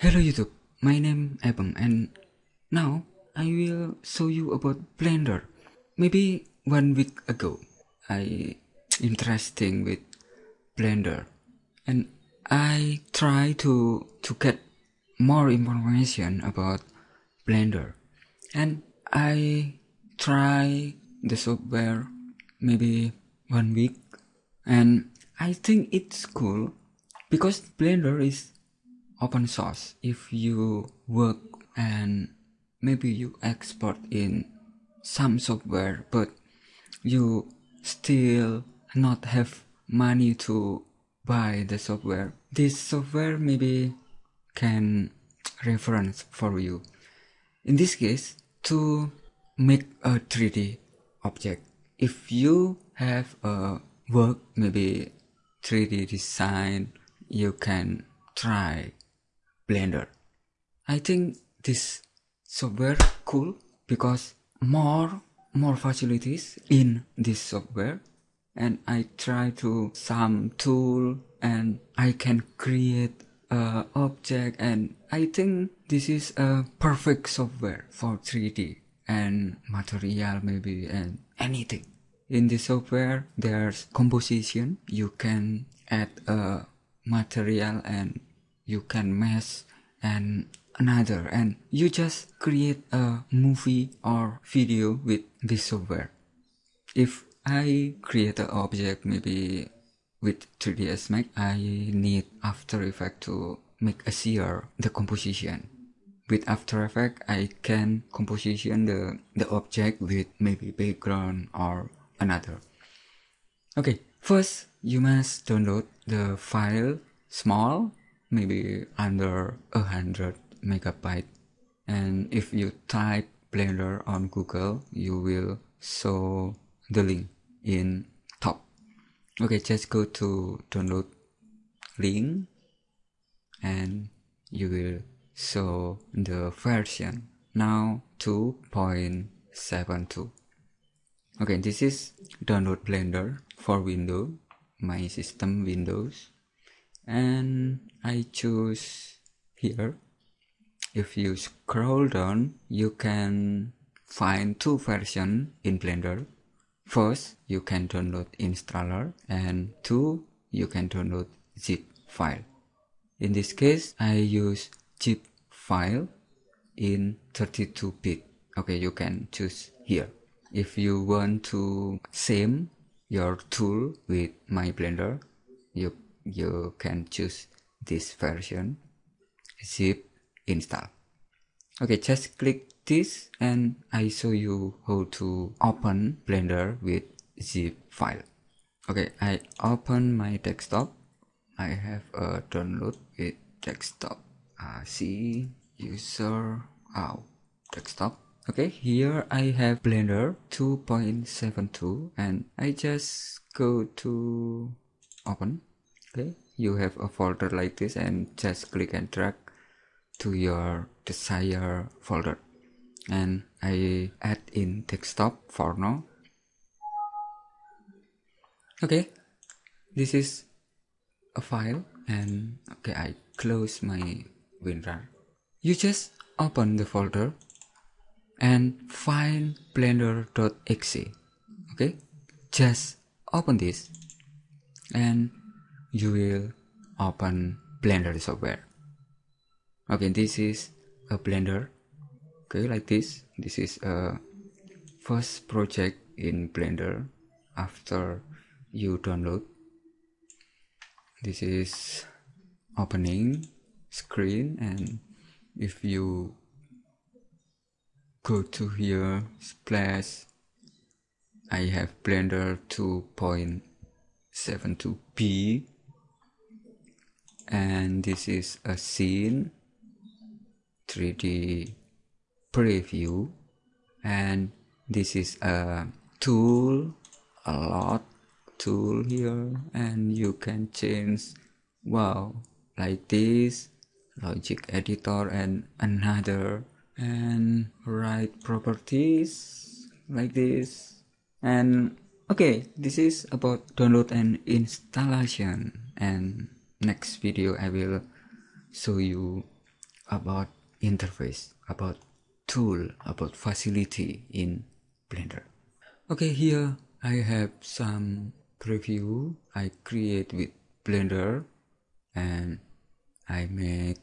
Hello YouTube, my name Abang and now I will show you about Blender. Maybe one week ago I interesting with Blender. And I try to to get more information about Blender. And I try the software maybe one week. And I think it's cool because Blender is open source. If you work and maybe you export in some software but you still not have money to buy the software this software maybe can reference for you. In this case to make a 3d object if you have a work maybe 3d design you can try Blender. I think this software cool because more more facilities in this software and I try to some tool and I can create a object and I think this is a perfect software for 3D and material maybe and anything. In this software there's composition you can add a material and you can mess and another and you just create a movie or video with this software. If i create an object maybe with 3ds max i need after effect to make a sear the composition. With after effect i can composition the the object with maybe background or another. Okay first you must download the file small maybe under a hundred megabyte. And if you type blender on google you will show the link in top. Okay just go to download link and you will show the version. Now 2.72 okay this is download blender for windows my system windows and I choose here. If you scroll down you can find two versions in blender. First you can download installer and two you can download zip file. In this case I use zip file in 32 bit. Okay you can choose here. If you want to same your tool with my blender you you can choose this version. Zip install. Okay just click this and i show you how to open blender with zip file. Okay i open my desktop. I have a download with desktop. Uh, see user out desktop. Okay here i have blender 2.72 and i just go to open okay you have a folder like this and just click and drag to your desired folder. And I add in desktop for now. Okay this is a file and okay I close my WinRAR. You just open the folder and find blender.exe okay just open this and you will open blender software. Okay this is a blender. Okay like this. This is a first project in blender after you download. This is opening screen and if you go to here splash I have blender 2.72b and this is a scene 3d preview. And this is a tool a lot tool here. And you can change wow like this logic editor and another. And write properties like this. And okay this is about download and installation. And next video I will show you about interface about tool about facility in blender. Okay here i have some preview i create with blender and i make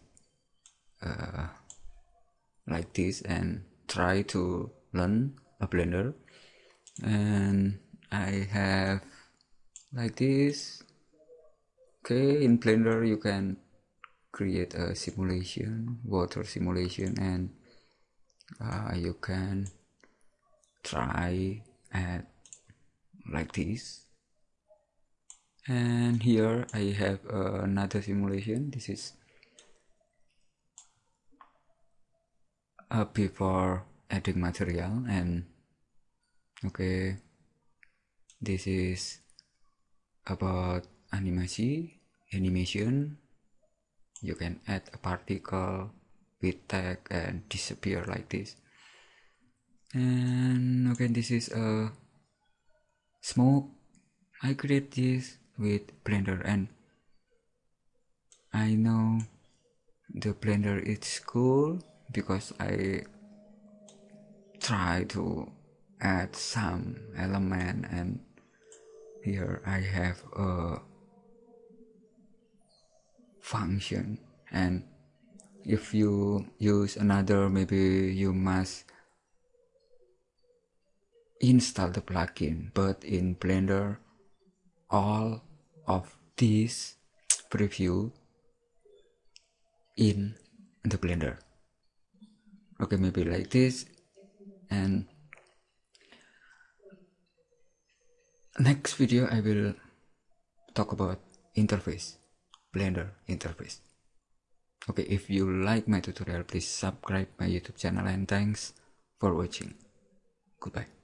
uh, like this and try to learn a blender. And I have like this okay in blender you can create a simulation water simulation and uh, you can try at like this. And here I have uh, another simulation. This is uh, before adding material and okay this is about animation animation you can add a particle with tag and disappear like this. And okay this is a smoke. I create this with blender and I know the blender is cool because I try to add some element and here I have a function. And if you use another maybe you must install the plugin. But in blender all of these preview in the blender. Okay maybe like this. And next video I will talk about interface Blender interface. Okay, if you like my tutorial, please subscribe my YouTube channel and thanks for watching. Goodbye.